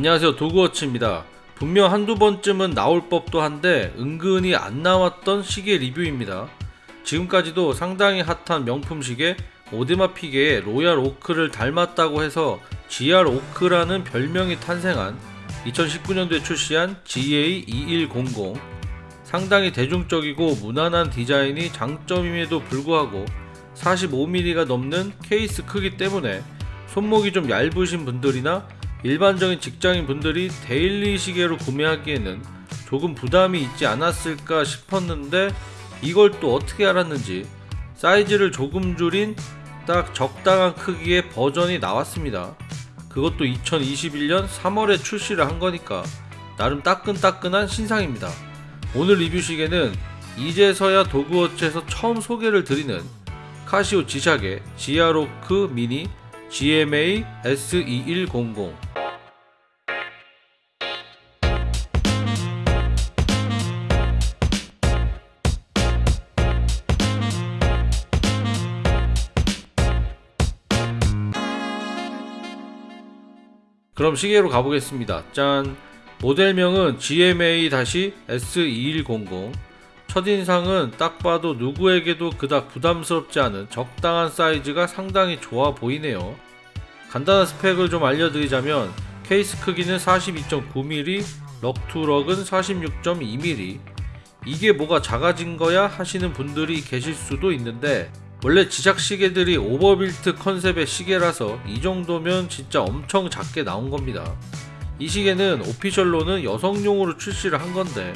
안녕하세요. 도그워치입니다. 분명 한두 번쯤은 나올 법도 한데 은근히 안 나왔던 시계 리뷰입니다. 지금까지도 상당히 핫한 명품 시계 오데마 피게의 로얄 오크를 닮았다고 해서 지얄 오크라는 별명이 탄생한 2019년도에 출시한 GA2100 상당히 대중적이고 무난한 디자인이 장점임에도 불구하고 45mm가 넘는 케이스 크기 때문에 손목이 좀 얇으신 분들이나 일반적인 직장인 분들이 daily 시계로 구매하기에는 조금 부담이 있지 않았을까 싶었는데 이걸 또 어떻게 알았는지 사이즈를 조금 줄인 딱 적당한 크기의 버전이 나왔습니다. 그것도 2021년 3월에 출시를 한 거니까 나름 따끈따끈한 신상입니다. 오늘 리뷰 시계는 이제서야 도그워치에서 처음 소개를 드리는 카시오 지샥의 지아로크 미니 GMA S2100 그럼 시계로 가보겠습니다. 짠! 모델명은 GMA-S2100 첫인상은 딱 봐도 누구에게도 그닥 부담스럽지 않은 적당한 사이즈가 상당히 좋아 보이네요. 간단한 스펙을 좀 알려드리자면 케이스 크기는 42.9mm, lug to lug은 46.2mm 이게 뭐가 작아진 거야 하시는 분들이 계실 수도 있는데 원래 지샥 시계들이 overbuilt 컨셉의 시계라서 이 정도면 진짜 엄청 작게 나온 겁니다. 이 시계는 official로는 여성용으로 출시를 한 건데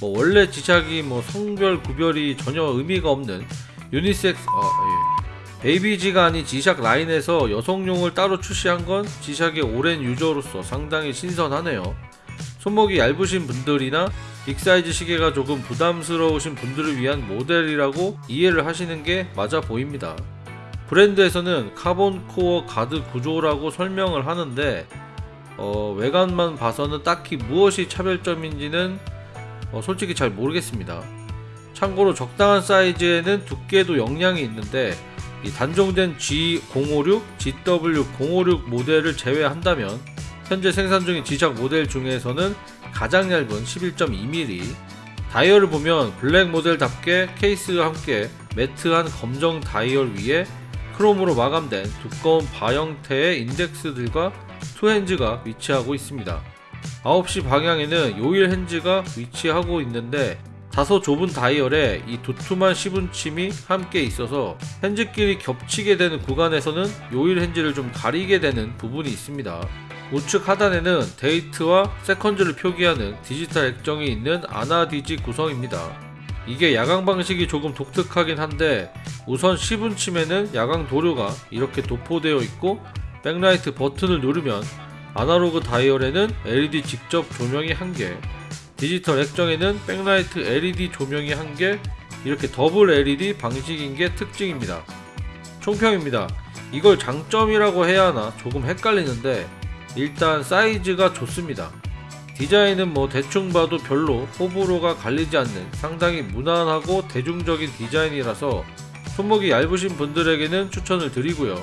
뭐 원래 지샥이 뭐 성별 구별이 전혀 의미가 없는 유니섹스 아 예. 베이비지가 아닌 지샥 라인에서 여성용을 따로 출시한 건 지샥의 오랜 유저로서 상당히 신선하네요. 손목이 얇으신 분들이나 big size 시계가 조금 부담스러우신 분들을 위한 모델이라고 이해를 하시는 게 맞아 보입니다. 브랜드에서는 carbon core guard 구조라고 설명을 하는데 어, 외관만 봐서는 딱히 무엇이 차별점인지는 어, 솔직히 잘 모르겠습니다. 참고로 적당한 사이즈에는 두께도 영향이 있는데 이 단종된 G056, GW056 모델을 제외한다면 현재 생산 중인 지작 모델 중에서는 가장 얇은 11.2mm 다이얼을 보면 블랙 모델답게 케이스와 함께 매트한 검정 다이얼 위에 크롬으로 마감된 두꺼운 바 형태의 인덱스들과 two hands가 위치하고 있습니다. 9시 방향에는 요일 hands가 위치하고 있는데 다소 좁은 다이얼에 이 두툼한 시분침이 함께 있어서 hands끼리 겹치게 되는 구간에서는 요일 hands를 좀 가리게 되는 부분이 있습니다. 우측 하단에는 date와 seconds를 표기하는 디지털 액정이 있는 ana-digi 구성입니다. 이게 야광 방식이 조금 독특하긴 한데 우선 시분침에는 야광 도료가 이렇게 도포되어 있고 백라이트 버튼을 누르면 아날로그 다이얼에는 LED 직접 조명이 1개 디지털 액정에는 백라이트 LED 조명이 1개 이렇게 더블 LED 방식인 게 특징입니다. 총평입니다. 이걸 장점이라고 해야 하나 조금 헷갈리는데 일단 사이즈가 좋습니다. 디자인은 뭐 대충 봐도 별로 호불호가 갈리지 않는 상당히 무난하고 대중적인 디자인이라서 손목이 얇으신 분들에게는 추천을 드리고요.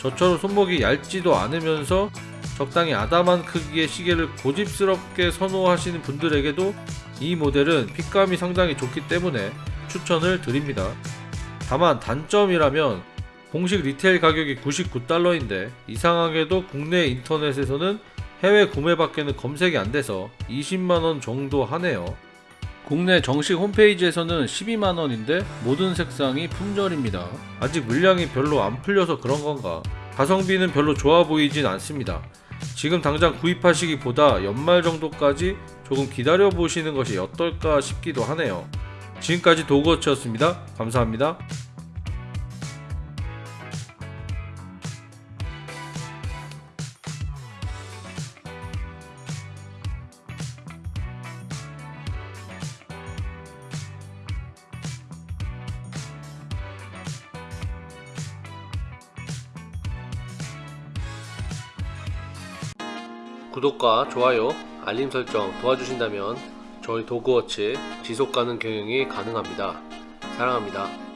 저처럼 손목이 얇지도 않으면서 적당히 아담한 크기의 시계를 고집스럽게 선호하시는 분들에게도 이 모델은 핏감이 상당히 좋기 때문에 추천을 드립니다. 다만 단점이라면 공식 리테일 가격이 99달러인데 이상하게도 국내 인터넷에서는 해외 구매밖에는 검색이 안 돼서 20만원 정도 하네요. 국내 정식 홈페이지에서는 12만원인데 모든 색상이 품절입니다. 아직 물량이 별로 안 풀려서 그런 건가. 가성비는 별로 좋아 보이진 않습니다. 지금 당장 구입하시기보다 연말 정도까지 조금 기다려 보시는 것이 어떨까 싶기도 하네요. 지금까지 도그워치였습니다. 감사합니다. 구독과 좋아요, 알림 설정 도와주신다면 저희 도그워치 지속가능 경영이 가능합니다. 사랑합니다.